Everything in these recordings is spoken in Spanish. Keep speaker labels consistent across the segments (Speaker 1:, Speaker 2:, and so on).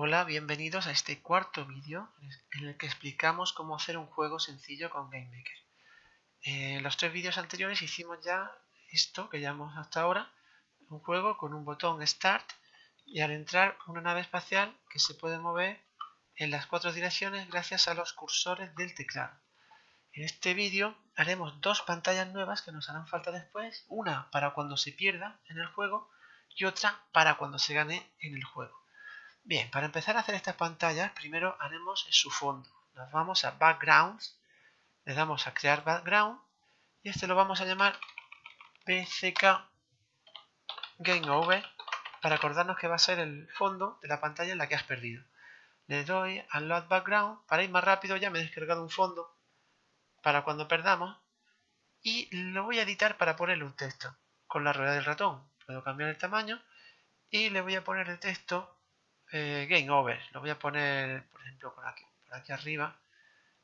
Speaker 1: Hola, bienvenidos a este cuarto vídeo en el que explicamos cómo hacer un juego sencillo con GameMaker. En los tres vídeos anteriores hicimos ya esto que llamamos hasta ahora, un juego con un botón Start y al entrar una nave espacial que se puede mover en las cuatro direcciones gracias a los cursores del teclado. En este vídeo haremos dos pantallas nuevas que nos harán falta después, una para cuando se pierda en el juego y otra para cuando se gane en el juego. Bien, para empezar a hacer estas pantallas, primero haremos su fondo. Nos vamos a Backgrounds, le damos a Crear Background y este lo vamos a llamar PCK Game Over para acordarnos que va a ser el fondo de la pantalla en la que has perdido. Le doy a Load Background, para ir más rápido ya me he descargado un fondo para cuando perdamos y lo voy a editar para ponerle un texto con la rueda del ratón. Puedo cambiar el tamaño y le voy a poner el texto eh, Game Over. Lo voy a poner, por ejemplo, por aquí, por aquí arriba.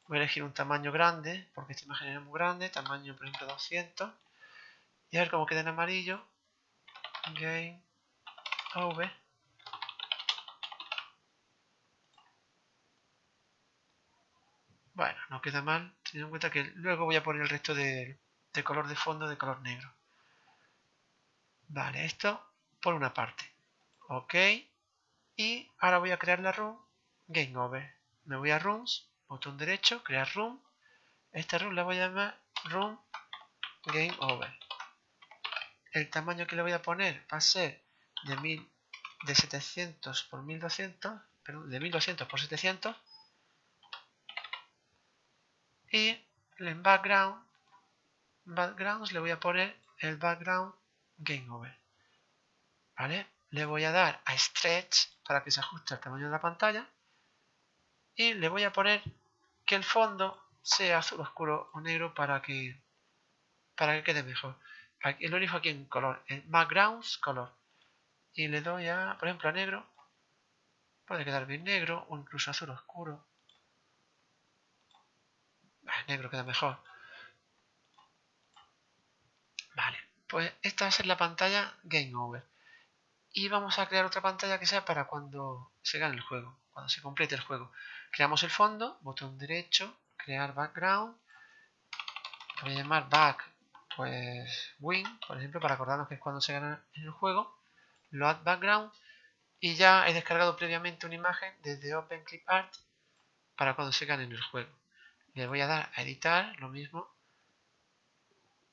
Speaker 1: Voy a elegir un tamaño grande, porque esta imagen es muy grande, tamaño, por ejemplo, 200. Y a ver cómo queda en amarillo. Game Over. Bueno, no queda mal, teniendo en cuenta que luego voy a poner el resto de, de color de fondo de color negro. Vale, esto por una parte. Ok. Y ahora voy a crear la room Game Over. Me voy a Rooms, botón derecho, crear room. Esta room la voy a llamar Room Game Over. El tamaño que le voy a poner va a ser de, mil, de 700 por 1200, perdón, de 1200 por 700. Y en background, backgrounds le voy a poner el background Game Over. ¿Vale? Le voy a dar a Stretch para que se ajuste al tamaño de la pantalla y le voy a poner que el fondo sea azul oscuro o negro para que para que quede mejor. Aquí, lo elijo aquí en color en backgrounds color. Y le doy a por ejemplo a negro. Puede quedar bien negro o incluso azul oscuro. Negro queda mejor. Vale pues esta va a ser la pantalla game over y vamos a crear otra pantalla que sea para cuando se gane el juego, cuando se complete el juego. Creamos el fondo, botón derecho, crear background, voy a llamar back, pues win, por ejemplo, para acordarnos que es cuando se gana en el juego, load background y ya he descargado previamente una imagen desde OpenClipArt para cuando se gane en el juego. Le voy a dar a editar, lo mismo,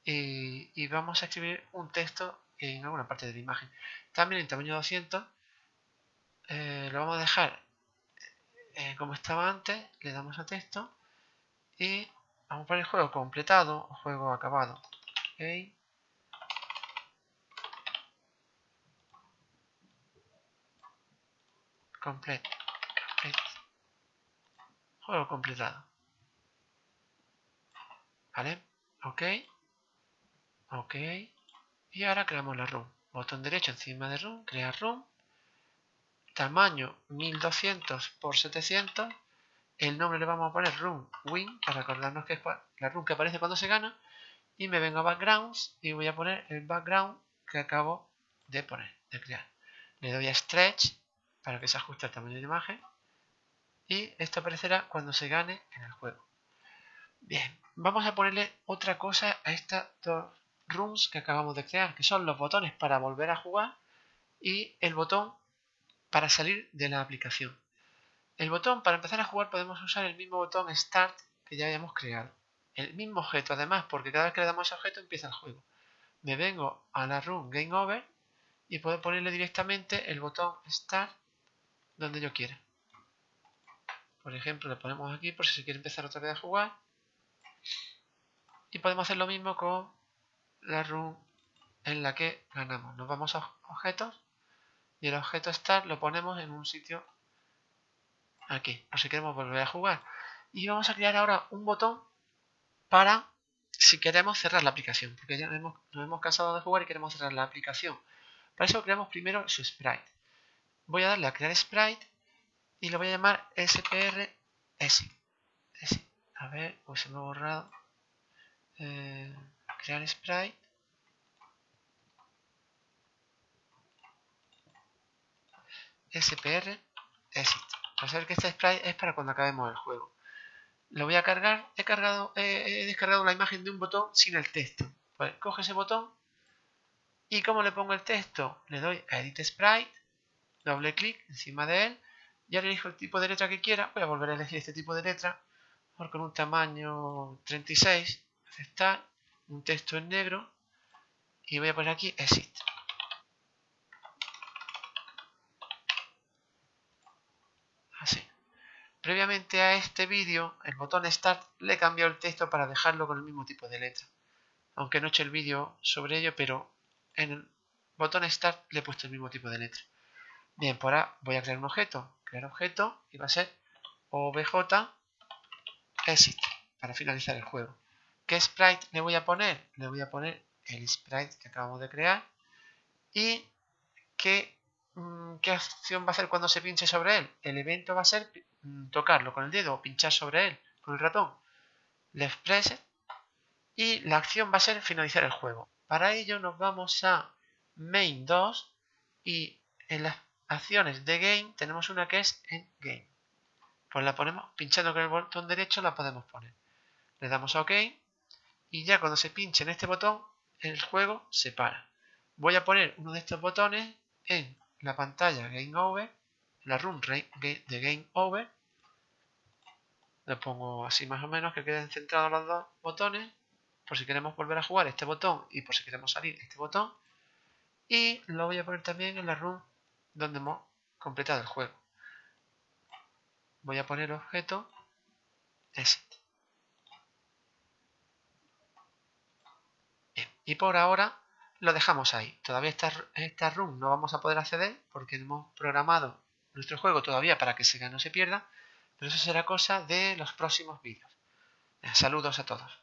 Speaker 1: y, y vamos a escribir un texto en alguna parte de la imagen. También en tamaño 200 eh, lo vamos a dejar eh, como estaba antes, le damos a texto y vamos a poner juego completado o juego acabado. Okay. Complete. Juego completado. ¿Vale? Ok. Ok. Y ahora creamos la room. Botón derecho encima de room, crear room. Tamaño 1200 por 700. El nombre le vamos a poner room win para acordarnos que es la room que aparece cuando se gana. Y me vengo a backgrounds y voy a poner el background que acabo de poner, de crear. Le doy a stretch para que se ajuste al tamaño de imagen. Y esto aparecerá cuando se gane en el juego. Bien, vamos a ponerle otra cosa a estas dos rooms que acabamos de crear, que son los botones para volver a jugar y el botón para salir de la aplicación. El botón para empezar a jugar podemos usar el mismo botón Start que ya habíamos creado. El mismo objeto además, porque cada vez que le damos ese objeto empieza el juego. Me vengo a la room Game Over y puedo ponerle directamente el botón Start donde yo quiera. Por ejemplo, le ponemos aquí por si se quiere empezar otra vez a jugar. Y podemos hacer lo mismo con la room en la que ganamos. Nos vamos a objetos y el objeto start lo ponemos en un sitio aquí, por si queremos volver a jugar. Y vamos a crear ahora un botón para si queremos cerrar la aplicación, porque ya nos hemos, nos hemos cansado de jugar y queremos cerrar la aplicación. Para eso creamos primero su sprite. Voy a darle a crear sprite y lo voy a llamar SPR A ver, pues se me ha borrado. Eh, crear sprite spr exit. Para que este sprite es para cuando acabemos el juego. Lo voy a cargar. He, cargado, he descargado la imagen de un botón sin el texto. Pues coge ese botón y como le pongo el texto, le doy a Edit Sprite, doble clic encima de él y ahora elijo el tipo de letra que quiera. Voy a volver a elegir este tipo de letra con un tamaño 36, aceptar, un texto en negro y voy a poner aquí Exit. Así. Previamente a este vídeo, el botón Start le he cambiado el texto para dejarlo con el mismo tipo de letra. Aunque no he hecho el vídeo sobre ello, pero en el botón Start le he puesto el mismo tipo de letra. Bien, por ahora voy a crear un objeto. Crear objeto y va a ser obj exit para finalizar el juego. ¿Qué sprite le voy a poner? Le voy a poner el sprite que acabamos de crear y qué, mm, qué acción va a hacer cuando se pinche sobre él. El evento va a ser mm, tocarlo con el dedo o pinchar sobre él con el ratón. Left press y la acción va a ser finalizar el juego. Para ello nos vamos a main 2 y en las acciones de game tenemos una que es en game. Pues la ponemos pinchando con el botón derecho la podemos poner. Le damos a OK y ya cuando se pinche en este botón el juego se para. Voy a poner uno de estos botones en la pantalla Game Over, la run de Game Over. Le pongo así más o menos que queden centrados los dos botones por si queremos volver a jugar este botón y por si queremos salir este botón. Y lo voy a poner también en la run donde hemos completado el juego. Voy a poner objeto exit. Y por ahora lo dejamos ahí. Todavía esta, esta run no vamos a poder acceder porque hemos programado nuestro juego todavía para que Sega no se pierda. Pero eso será cosa de los próximos vídeos. Saludos a todos.